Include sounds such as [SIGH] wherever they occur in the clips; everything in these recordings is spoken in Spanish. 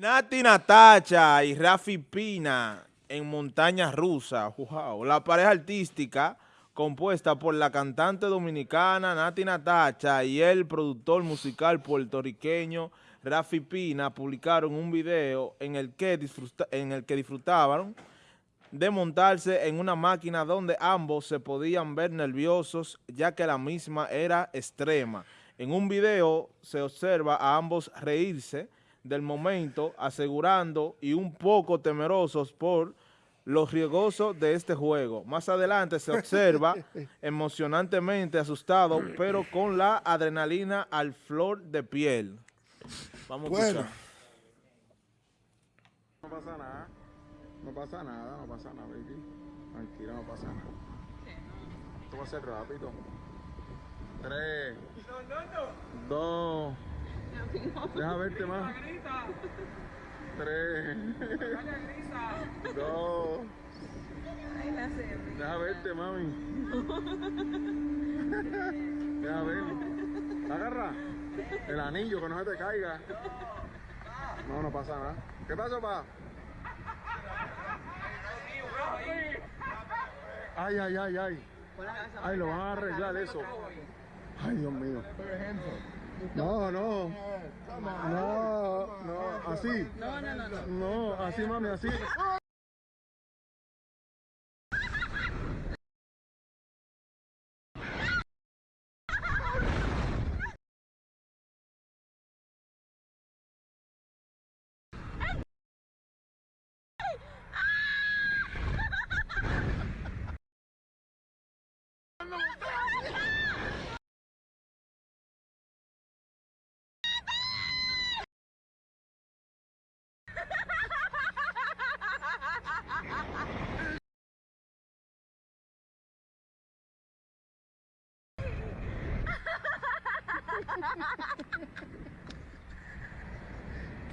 Nati Natacha y Rafi Pina en Montaña Rusa. Wow. La pareja artística compuesta por la cantante dominicana Nati Natacha y el productor musical puertorriqueño Rafi Pina publicaron un video en el que, en el que disfrutaban de montarse en una máquina donde ambos se podían ver nerviosos ya que la misma era extrema. En un video se observa a ambos reírse del momento, asegurando y un poco temerosos por los riesgosos de este juego. Más adelante se observa [LAUGHS] emocionantemente asustado, pero con la adrenalina al flor de piel. Vamos a escuchar. No pasa nada. No pasa nada, no pasa nada, baby. Tranquila, no pasa nada. Esto va a ser rápido. Tres. Dos. [LAUGHS] Deja verte más. Tres. Dos. Deja verte, mami. Deja ver. Agarra. El anillo, que no se te caiga. No, no pasa nada. ¿Qué pasó, pa? Ay, ay, ay, ay. Ay, lo van a arreglar eso. Ay, Dios mío. No, no. No, no, así. No, no, no. No, así, mami, así.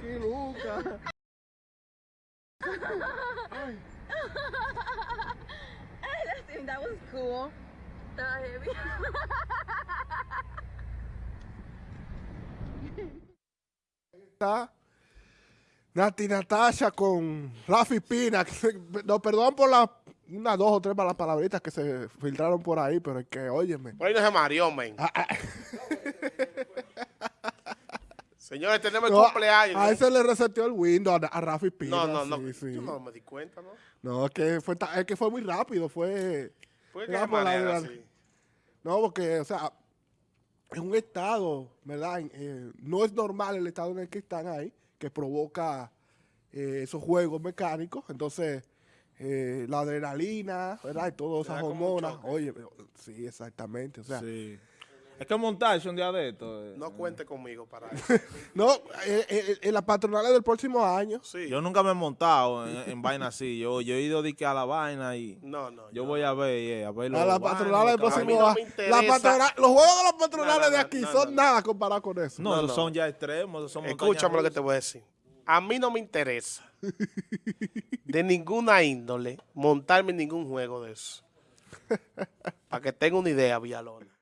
¡Qué loca! Ay. that was cool. Estaba heavy. Está Nati Natasha con Rafi Pina. No, perdón por las unas dos o tres malas palabritas que se filtraron por ahí, pero es que, óyeme. Por ahí no se mareó, men. [LAUGHS] Señores, tenemos el cumpleaños. A ese le reseteó el Windows a, Rafi Pina. No, no, no. Yo no me di cuenta, ¿no? No, es que fue, es que fue muy rápido. Fue. Fue manera, No, porque, o sea, en un estado, ¿verdad? Eh, no es normal el estado en el que están ahí, que provoca eh, esos juegos mecánicos. Entonces, eh, la adrenalina, ¿verdad? Y todas esas hormonas. Oye, sí, exactamente. O sea, sí. Es que montarse un día de esto. Eh, no cuente conmigo para [LAUGHS] eso. no, eh, eh, en las patronales del próximo año. Sí. Yo nunca me he montado en, vaina así. Yo, yo he ido de que a la vaina y. No, no. Yo voy a ver, a ver los. A las patronales del próximo año. los juegos de las patronales de aquí son nada comparado con eso. No, son ya extremos. Son Escúchame lo que te voy a decir. A mí no me interesa [LAUGHS] de ninguna índole montarme en ningún juego de eso. [LAUGHS] Para que tenga una idea, Villalona.